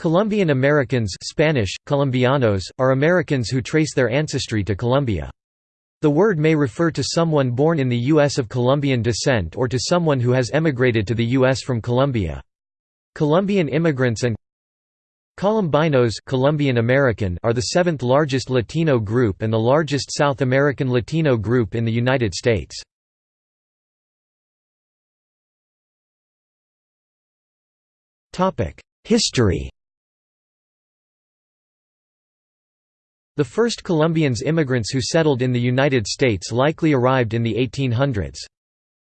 Colombian Americans Spanish, Colombianos, are Americans who trace their ancestry to Colombia. The word may refer to someone born in the U.S. of Colombian descent or to someone who has emigrated to the U.S. from Colombia. Colombian immigrants and Colombinos Colombian American are the seventh largest Latino group and the largest South American Latino group in the United States. History The first Colombians immigrants who settled in the United States likely arrived in the 1800s.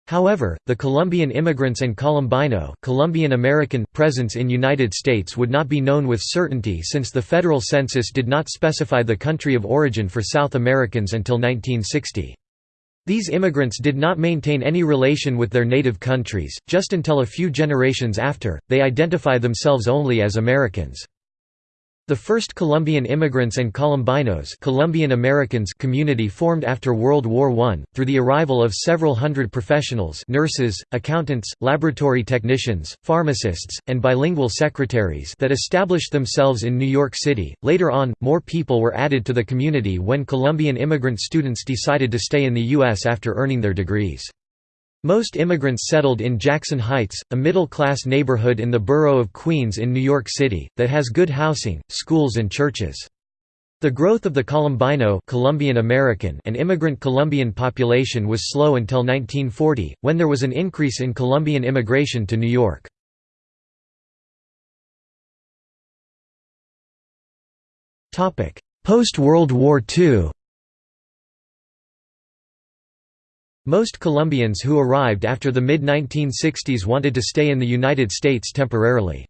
However, the Colombian immigrants and Colombino Colombian American presence in United States would not be known with certainty since the federal census did not specify the country of origin for South Americans until 1960. These immigrants did not maintain any relation with their native countries, just until a few generations after, they identify themselves only as Americans. The first Colombian immigrants and Colombinos Colombian Americans community formed after World War I, through the arrival of several hundred professionals nurses, accountants, laboratory technicians, pharmacists, and bilingual secretaries that established themselves in New York City. Later on, more people were added to the community when Colombian immigrant students decided to stay in the U.S. after earning their degrees. Most immigrants settled in Jackson Heights, a middle-class neighborhood in the borough of Queens in New York City, that has good housing, schools and churches. The growth of the Colombino Colombian American and immigrant Colombian population was slow until 1940, when there was an increase in Colombian immigration to New York. Post-World War II Most Colombians who arrived after the mid-1960s wanted to stay in the United States temporarily.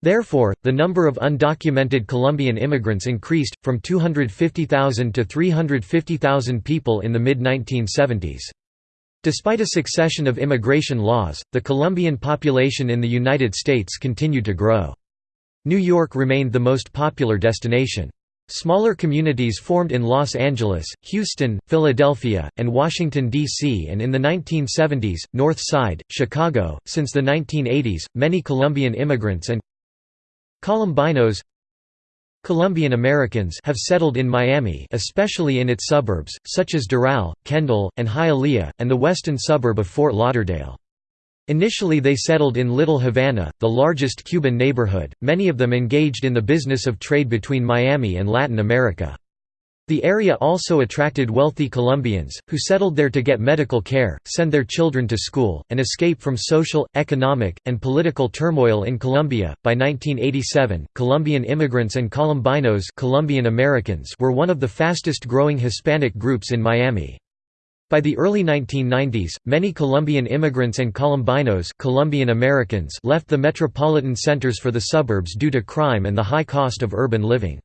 Therefore, the number of undocumented Colombian immigrants increased, from 250,000 to 350,000 people in the mid-1970s. Despite a succession of immigration laws, the Colombian population in the United States continued to grow. New York remained the most popular destination. Smaller communities formed in Los Angeles, Houston, Philadelphia, and Washington, D.C. and in the 1970s, North Side, Chicago. Since the 1980s, many Colombian immigrants and Colombinos Colombian Americans have settled in Miami especially in its suburbs, such as Doral, Kendall, and Hialeah, and the western suburb of Fort Lauderdale. Initially they settled in Little Havana, the largest Cuban neighborhood, many of them engaged in the business of trade between Miami and Latin America. The area also attracted wealthy Colombians, who settled there to get medical care, send their children to school, and escape from social, economic, and political turmoil in Colombia. By 1987, Colombian immigrants and Colombinos Colombian Americans were one of the fastest growing Hispanic groups in Miami. By the early 1990s, many Colombian immigrants and Colombinos Colombian Americans left the metropolitan centers for the suburbs due to crime and the high cost of urban living.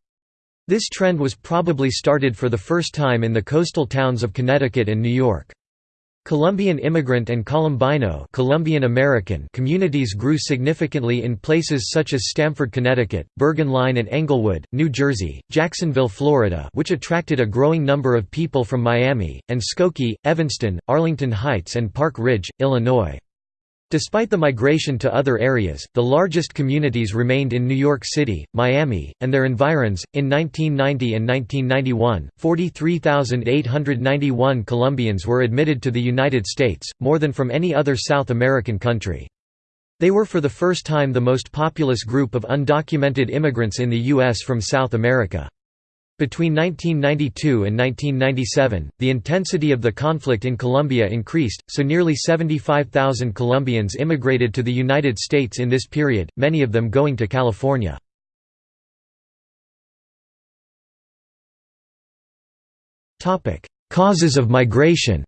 This trend was probably started for the first time in the coastal towns of Connecticut and New York. Colombian immigrant and Colombino Colombian American communities grew significantly in places such as Stamford, Connecticut, Bergenline and Englewood, New Jersey, Jacksonville, Florida which attracted a growing number of people from Miami, and Skokie, Evanston, Arlington Heights and Park Ridge, Illinois. Despite the migration to other areas, the largest communities remained in New York City, Miami, and their environs. In 1990 and 1991, 43,891 Colombians were admitted to the United States, more than from any other South American country. They were for the first time the most populous group of undocumented immigrants in the U.S. from South America. Between 1992 and 1997, the intensity of the conflict in Colombia increased, so nearly 75,000 Colombians immigrated to the United States in this period, many of them going to California. Causes of migration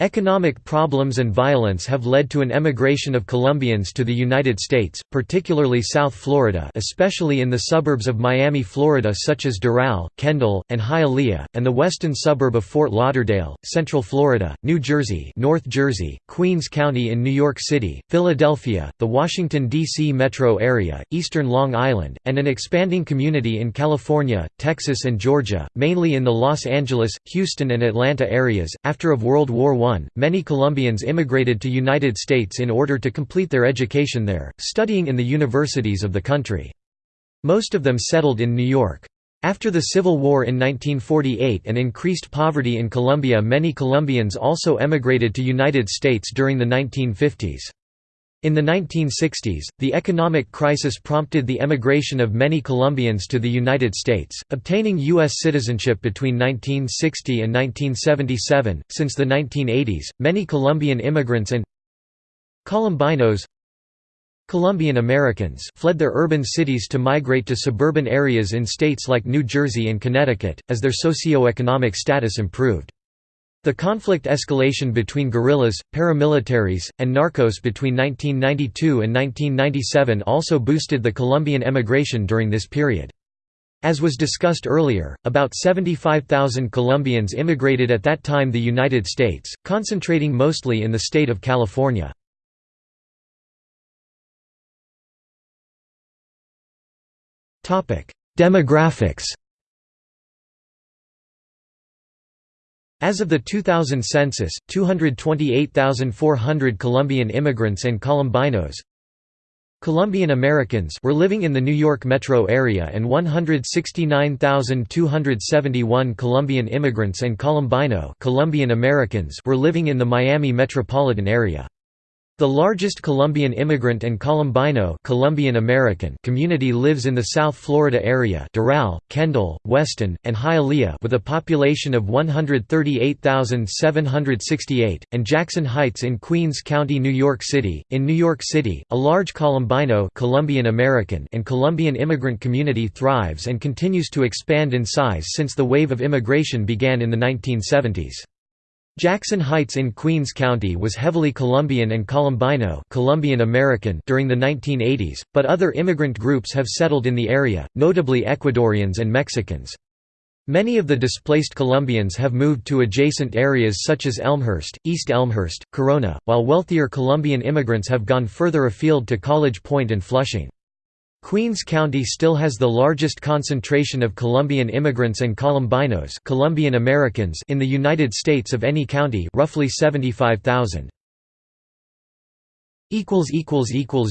Economic problems and violence have led to an emigration of Colombians to the United States, particularly South Florida especially in the suburbs of Miami, Florida such as Doral, Kendall, and Hialeah, and the western suburb of Fort Lauderdale, Central Florida, New Jersey North Jersey, Queens County in New York City, Philadelphia, the Washington, D.C. metro area, eastern Long Island, and an expanding community in California, Texas and Georgia, mainly in the Los Angeles, Houston and Atlanta areas. After of World War I 1941, many Colombians immigrated to United States in order to complete their education there, studying in the universities of the country. Most of them settled in New York. After the Civil War in 1948 and increased poverty in Colombia many Colombians also emigrated to United States during the 1950s. In the 1960s, the economic crisis prompted the emigration of many Colombians to the United States, obtaining U.S. citizenship between 1960 and 1977. Since the 1980s, many Colombian immigrants and Colombinos Colombian Americans fled their urban cities to migrate to suburban areas in states like New Jersey and Connecticut, as their socio-economic status improved. The conflict escalation between guerrillas, paramilitaries, and narcos between 1992 and 1997 also boosted the Colombian emigration during this period. As was discussed earlier, about 75,000 Colombians immigrated at that time to the United States, concentrating mostly in the state of California. Demographics As of the 2000 census, 228,400 Colombian immigrants and Colombinos Colombian Americans were living in the New York metro area and 169,271 Colombian immigrants and Colombino Colombian Americans were living in the Miami metropolitan area. The largest Colombian immigrant and Colombino Colombian American community lives in the South Florida area Doral, Kendall, Weston, and Hialeah with a population of 138,768, and Jackson Heights in Queens County, New York City. In New York City, a large Colombino Colombian American and Colombian immigrant community thrives and continues to expand in size since the wave of immigration began in the 1970s. Jackson Heights in Queens County was heavily Colombian and Colombino Colombian American during the 1980s, but other immigrant groups have settled in the area, notably Ecuadorians and Mexicans. Many of the displaced Colombians have moved to adjacent areas such as Elmhurst, East Elmhurst, Corona, while wealthier Colombian immigrants have gone further afield to College Point and Flushing. Queens County still has the largest concentration of Colombian immigrants and Colombinos Colombian Americans in the United States of any county roughly 75,000.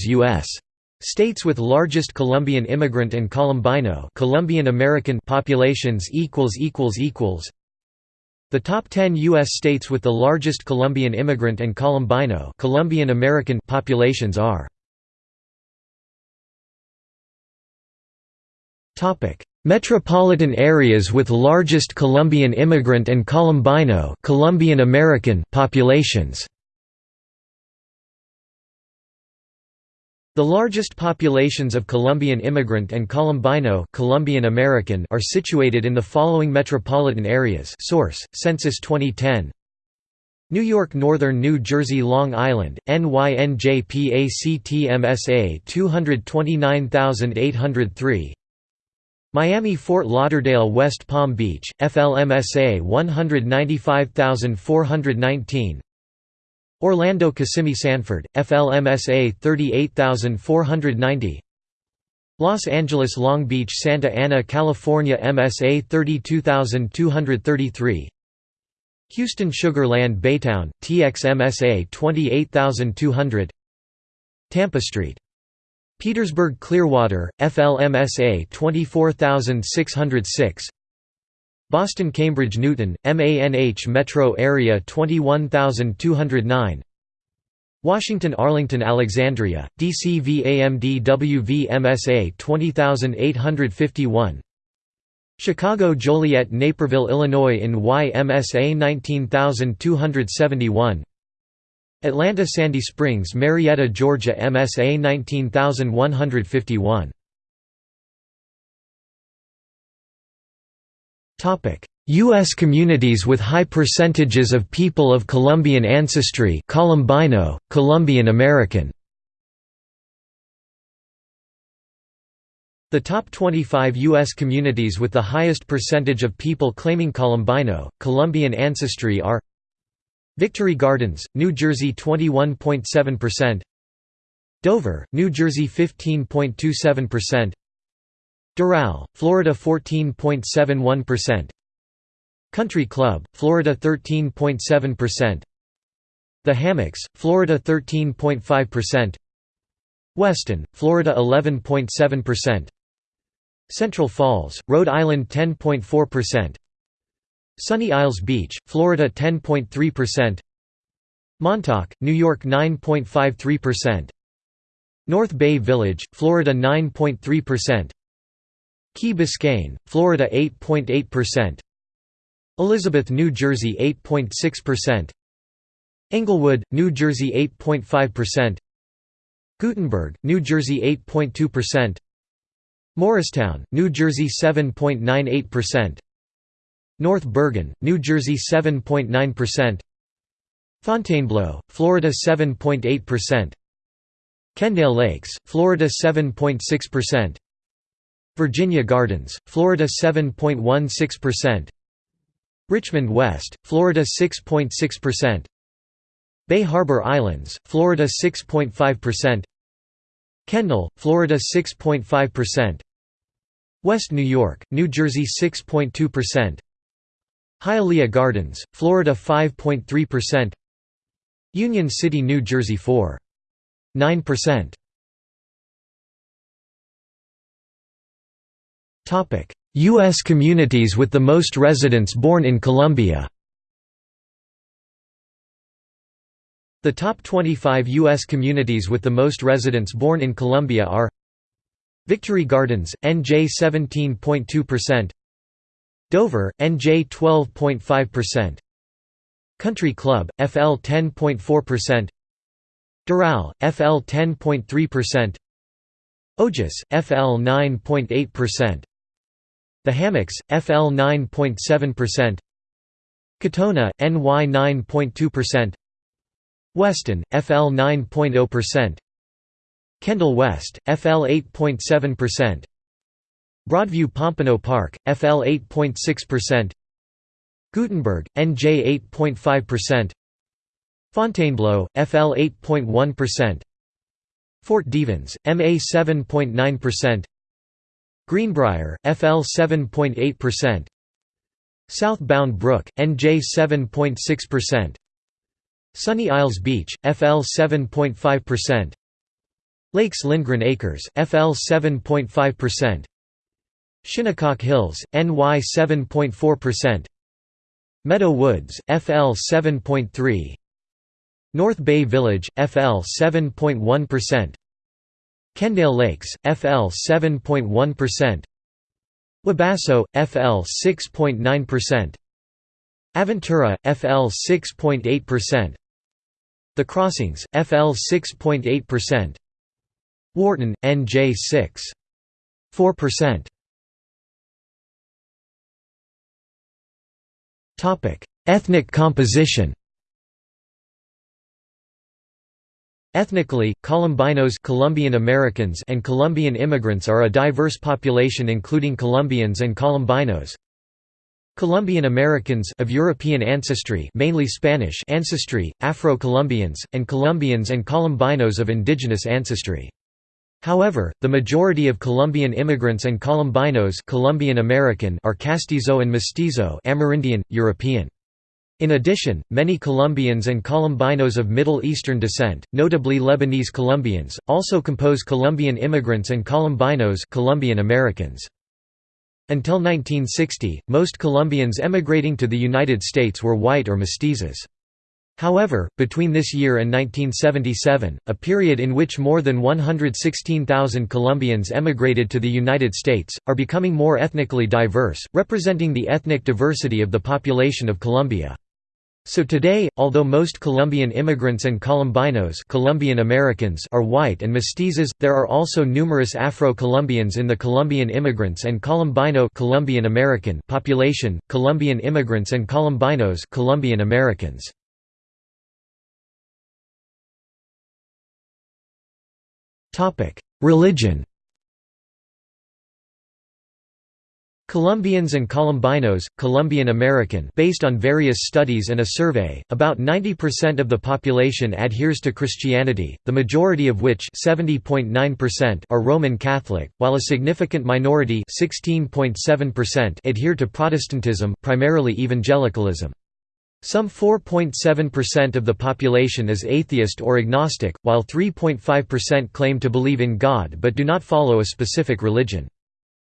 U.S. States with largest Colombian immigrant and Colombino Colombian American populations The top 10 U.S. states with the largest Colombian immigrant and Colombino Colombian American populations are Metropolitan areas with largest Colombian immigrant and Colombino Colombian American populations. The largest populations of Colombian immigrant and Colombino Colombian American are situated in the following metropolitan areas source, Census 2010 New York Northern New Jersey Long Island, NYNJPACTMSA 229803 Miami Fort Lauderdale West Palm Beach, FLMSA 195419 Orlando Kissimmee Sanford, FLMSA 38490 Los Angeles Long Beach Santa Ana California MSA 32233 Houston Sugar Land Baytown, TXMSA 28200 Tampa Street Petersburg Clearwater, FLMSA 24606 Boston Cambridge Newton, MANH Metro Area 21209 Washington Arlington Alexandria, DCVAMDWV 20851 Chicago Joliet Naperville Illinois in YMSA 19271 Atlanta Sandy Springs Marietta, Georgia MSA 19151 Topic U.S. communities with high percentages of people of Colombian ancestry Colombino, Colombian American The top 25 U.S. communities with the highest percentage of people claiming Colombino, Colombian ancestry are Victory Gardens, New Jersey 21.7% Dover, New Jersey 15.27% Doral, Florida 14.71% Country Club, Florida 13.7% The Hammocks, Florida 13.5%. Weston, Florida 11.7%. Central Falls, Rhode Island 10.4%. Sunny Isles Beach, Florida 10.3%. Montauk, New York 9.53%. North Bay Village, Florida 9.3%. Key Biscayne, Florida 8.8%. Elizabeth, New Jersey 8.6%. Englewood, New Jersey 8.5%. Guttenberg, New Jersey 8.2%. Morristown, New Jersey 7.98%. North Bergen, New Jersey 7.9%. Fontainebleau, Florida 7.8%. Kendale Lakes, Florida 7.6%. Virginia Gardens, Florida 7.16%. Richmond West, Florida 6.6%. Bay Harbor Islands, Florida 6.5%. Kendall, Florida 6.5%. West New York, New Jersey 6.2%. Hialeah Gardens, Florida 5.3%. Union City, New Jersey 4.9%. Topic: U.S. communities with the most residents born in Colombia. The top 25 U.S. communities with the most residents born in Colombia are Victory Gardens, NJ 17.2%, Dover, NJ 12.5%, Country Club, FL 10.4%, Doral, FL 10.3%, Ojus, FL 9.8%, The Hammocks, FL 9.7%, Katonah, NY 9.2%, Weston, FL 9.0%. Kendall West, FL 8.7%. Broadview Pompano Park, FL 8.6%. Guttenberg, NJ 8.5%. Fontainebleau, FL 8.1%. Fort Devens, MA 7.9%. Greenbrier, FL 7.8%. South Bound Brook, NJ 7.6%. Sunny Isles Beach, FL 7.5%. Lakes Lindgren Acres, FL 7.5%. Shinnecock Hills, NY 7.4%. Meadow Woods, FL 7.3. North Bay Village, FL 7.1%. Kendale Lakes, FL 7.1%. Wabasso, FL 6.9%. Aventura, FL 6.8%. The Crossings, FL 6.8%. Wharton, NJ 6.4%. Topic: Ethnic composition. Ethnically, Colombinos Colombian Americans and Colombian immigrants are a diverse population including Colombians and Colombinos. Colombian Americans of European ancestry mainly Spanish ancestry, Afro-Colombians, and Colombians and Colombinos of indigenous ancestry. However, the majority of Colombian immigrants and Colombinos Colombian American are Castizo and Mestizo Amerindian, European. In addition, many Colombians and Colombinos of Middle Eastern descent, notably Lebanese Colombians, also compose Colombian immigrants and Colombinos Colombian Americans. Until 1960, most Colombians emigrating to the United States were white or mestizos. However, between this year and 1977, a period in which more than 116,000 Colombians emigrated to the United States, are becoming more ethnically diverse, representing the ethnic diversity of the population of Colombia. So today, although most Colombian immigrants and Colombinos Colombian Americans are white and mestizos, there are also numerous Afro-Colombians in the Colombian immigrants and Colombino Colombian American population, Colombian immigrants and Colombinos Colombian Americans. Religion Colombians and Colombinos, Colombian American based on various studies and a survey, about 90% of the population adheres to Christianity, the majority of which are Roman Catholic, while a significant minority adhere to Protestantism primarily evangelicalism. Some 4.7% of the population is atheist or agnostic, while 3.5% claim to believe in God but do not follow a specific religion.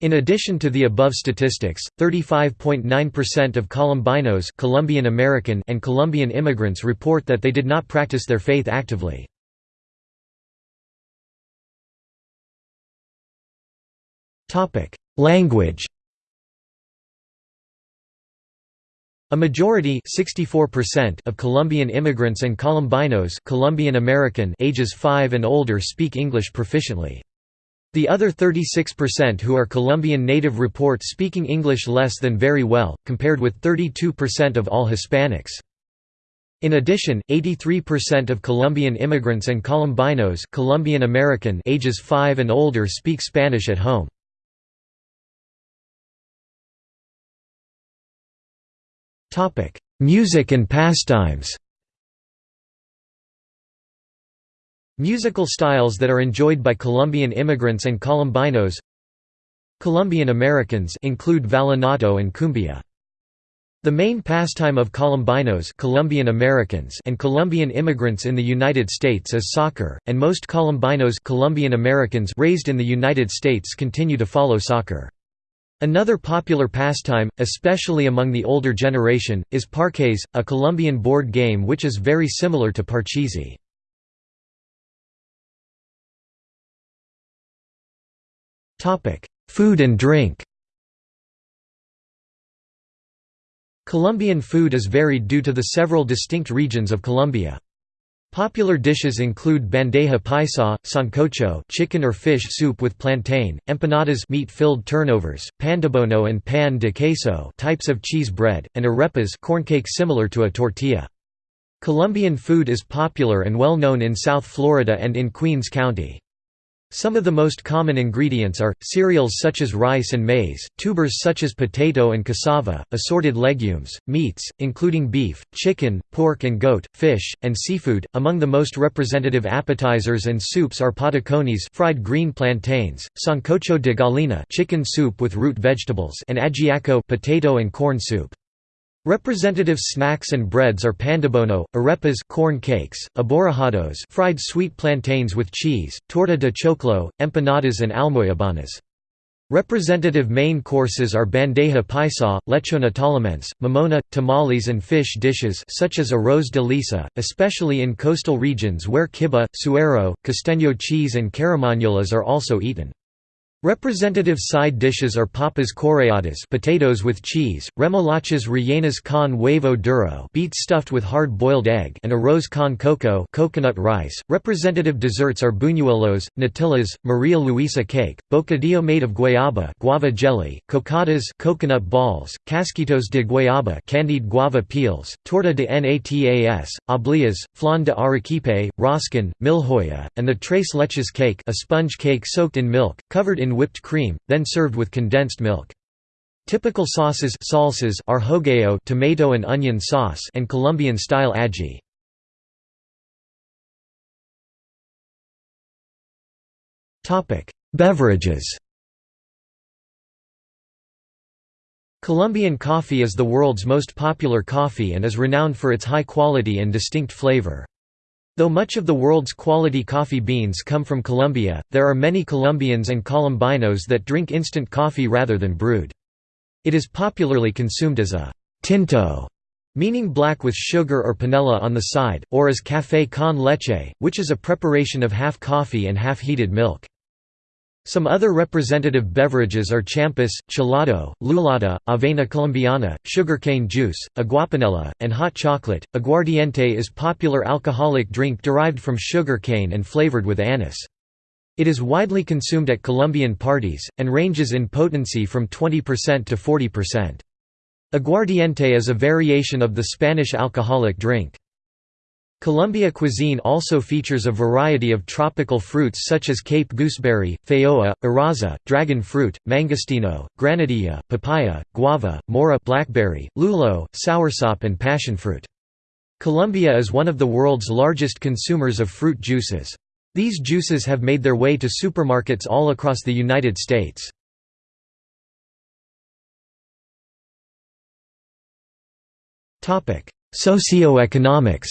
In addition to the above statistics, 35.9% of Colombinos Colombian American and Colombian immigrants report that they did not practice their faith actively. Language A majority of Colombian immigrants and Colombinos Colombian American ages 5 and older speak English proficiently. The other 36% who are Colombian native report speaking English less than very well, compared with 32% of all Hispanics. In addition, 83% of Colombian immigrants and Colombinos Colombian American ages 5 and older speak Spanish at home. Topic: Music and pastimes. Musical styles that are enjoyed by Colombian immigrants and Colombinos. Colombian Americans include vallenato and cumbia. The main pastime of Colombinos Colombian Americans and Colombian immigrants in the United States is soccer, and most Colombinos Colombian Americans raised in the United States continue to follow soccer. Another popular pastime, especially among the older generation, is parqués, a Colombian board game which is very similar to parcheesi. Food and drink Colombian food is varied due to the several distinct regions of Colombia. Popular dishes include bandeja paisa, sancocho chicken or fish soup with plantain, empanadas meat-filled turnovers, pan de bono and pan de queso types of cheese bread, and arepas corncake similar to a tortilla. Colombian food is popular and well known in South Florida and in Queens County. Some of the most common ingredients are, cereals such as rice and maize, tubers such as potato and cassava, assorted legumes, meats, including beef, chicken, pork and goat, fish, and seafood. Among the most representative appetizers and soups are patacones fried green plantains, sancocho de gallina chicken soup with root vegetables and ajiaco potato and corn soup. Representative snacks and breads are pandebono, arepas corn cakes, aborrajados fried sweet plantains with cheese, torta de choclo, empanadas and almoyabanas. Representative main courses are bandeja paisa, lechona tolimense, mamona, tamales and fish dishes such as arroz de lisa, especially in coastal regions where kibbeh, suero, costeño cheese and carimañolas are also eaten. Representative side dishes are papas correadas potatoes with cheese, remolachas rellenas con huevo duro beets stuffed with hard-boiled egg and arroz con coco coconut rice. Representative desserts are buñuelos, natillas, Maria Luisa cake, bocadillo made of guayaba guava jelly, cocadas coconut balls, casquitos de guayaba candied guava peels, torta de natas, obleas, flan de arequipe, roscón, milhoya, and the tres leches cake a sponge cake soaked in milk, covered in whipped cream, then served with condensed milk. Typical sauces salsas are hogao tomato and onion sauce and Colombian-style ají. Beverages Colombian coffee is the world's most popular coffee and is renowned for its high quality and distinct flavor. Though much of the world's quality coffee beans come from Colombia, there are many Colombians and Colombinos that drink instant coffee rather than brewed. It is popularly consumed as a «tinto», meaning black with sugar or panela on the side, or as café con leche, which is a preparation of half coffee and half heated milk. Some other representative beverages are champis, chelado, lulada, avena colombiana, sugarcane juice, aguapanela, and hot chocolate. Aguardiente is popular alcoholic drink derived from sugarcane and flavored with anise. It is widely consumed at Colombian parties, and ranges in potency from 20% to 40%. Aguardiente is a variation of the Spanish alcoholic drink. Colombia cuisine also features a variety of tropical fruits such as Cape gooseberry, feijoa, arazá, dragon fruit, mangostino, granadilla, papaya, guava, mora blackberry, lulo, soursop and passionfruit. Colombia is one of the world's largest consumers of fruit juices. These juices have made their way to supermarkets all across the United States. Socioeconomics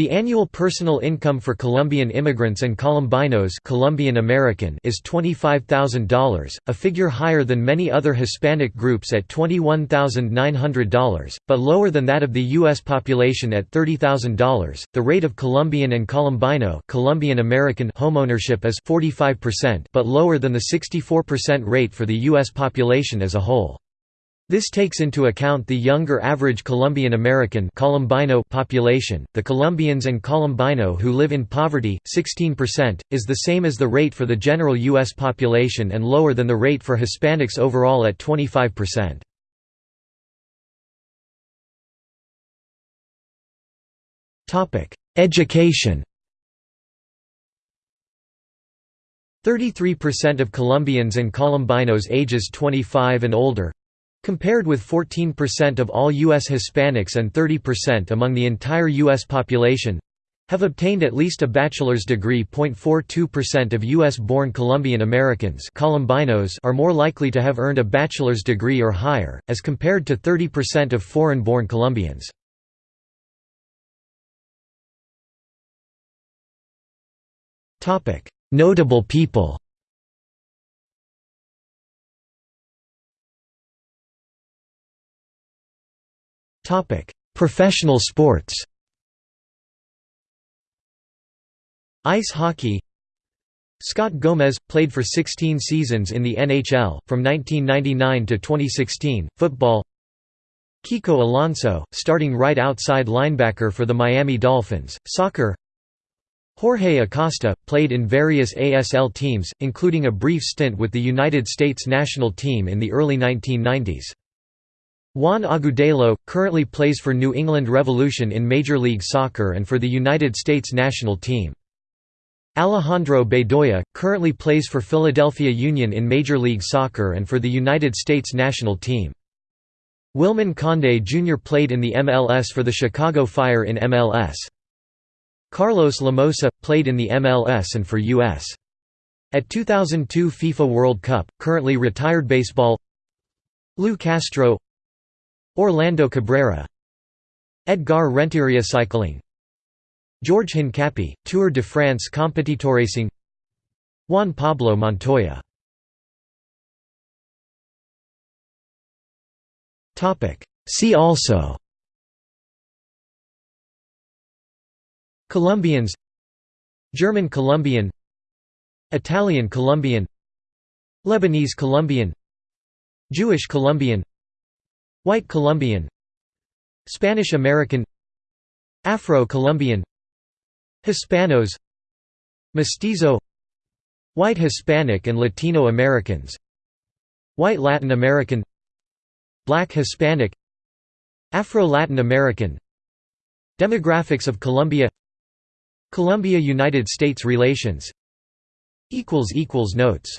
The annual personal income for Colombian immigrants and Colombinos Colombian American is $25,000, a figure higher than many other Hispanic groups at $21,900, but lower than that of the U.S. population at $30,000. The rate of Colombian and Colombino Colombian American homeownership is 45%, but lower than the 64% rate for the U.S. population as a whole. This takes into account the younger average Colombian American Colombino population. The Colombians and Colombino who live in poverty, 16%, is the same as the rate for the general U.S. population and lower than the rate for Hispanics overall at 25%. Education 33% of Colombians and Colombinos ages 25 and older Compared with 14% of all U.S. Hispanics and 30% among the entire U.S. population have obtained at least a bachelor's degree. 0.42% of U.S.-born Colombian Americans Colombinos are more likely to have earned a bachelor's degree or higher, as compared to 30% of foreign-born Colombians. Notable people Professional sports. Ice hockey. Scott Gomez, played for 16 seasons in the NHL, from 1999 to 2016, football. Kiko Alonso, starting right outside linebacker for the Miami Dolphins, soccer. Jorge Acosta, played in various ASL teams, including a brief stint with the United States national team in the early 1990s. Juan Agudelo, currently plays for New England Revolution in Major League Soccer and for the United States national team. Alejandro Bedoya, currently plays for Philadelphia Union in Major League Soccer and for the United States national team. Wilman Conde Jr. played in the MLS for the Chicago Fire in MLS. Carlos Llamosa, played in the MLS and for U.S. At 2002 FIFA World Cup, currently retired baseball Lou Castro Orlando Cabrera Edgar Renteria Cycling George Hincapie, Tour de France Competitoracing Juan Pablo Montoya. See also Colombians German Colombian Italian Colombian Lebanese Colombian Jewish Colombian White Colombian. Spanish American. Afro-Colombian. Hispanos. Mestizo. White Hispanic and Latino Americans. White Latin American. Black Hispanic. Afro-Latin American. Demographics of Colombia. Colombia–United States relations. Notes